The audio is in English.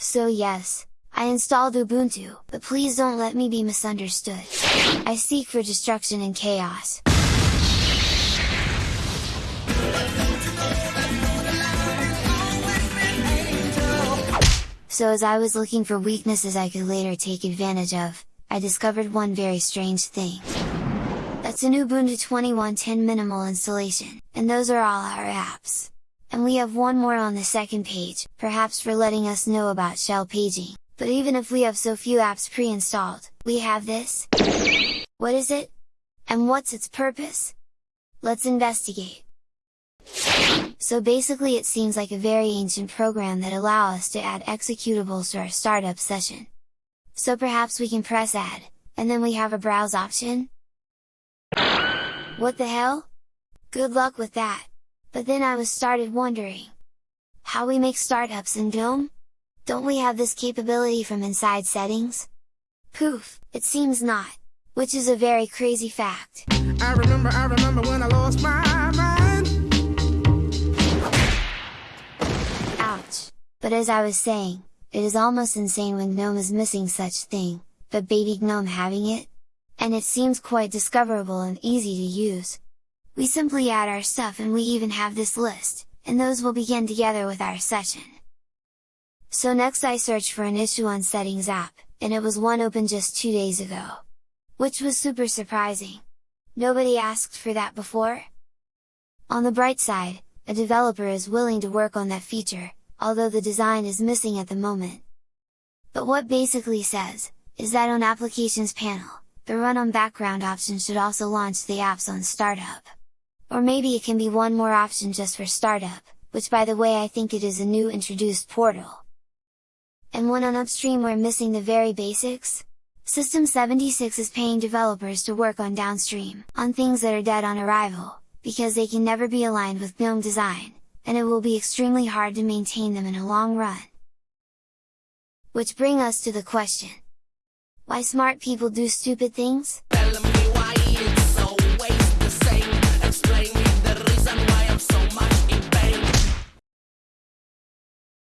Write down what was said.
So yes, I installed Ubuntu, but please don't let me be misunderstood. I seek for destruction and chaos. So as I was looking for weaknesses I could later take advantage of, I discovered one very strange thing. That's an Ubuntu 2110 minimal installation, and those are all our apps. And we have one more on the second page, perhaps for letting us know about shell paging, but even if we have so few apps pre-installed, we have this? What is it? And what's its purpose? Let's investigate! So basically it seems like a very ancient program that allow us to add executables to our startup session. So perhaps we can press add, and then we have a browse option? What the hell? Good luck with that! But then I was started wondering, how we make startups in GNOME? Don't we have this capability from inside settings? Poof, it seems not, which is a very crazy fact. I remember, I remember when I lost my mind. Ouch! But as I was saying, it is almost insane when GNOME is missing such thing, but baby GNOME having it? And it seems quite discoverable and easy to use. We simply add our stuff and we even have this list, and those will begin together with our session. So next I searched for an issue on settings app, and it was one open just two days ago. Which was super surprising. Nobody asked for that before? On the bright side, a developer is willing to work on that feature, although the design is missing at the moment. But what basically says, is that on Applications panel, the Run on Background option should also launch the apps on startup. Or maybe it can be one more option just for startup, which by the way I think it is a new introduced portal. And when on upstream we're missing the very basics? System 76 is paying developers to work on downstream, on things that are dead on arrival, because they can never be aligned with GNOME design, and it will be extremely hard to maintain them in a long run. Which bring us to the question. Why smart people do stupid things?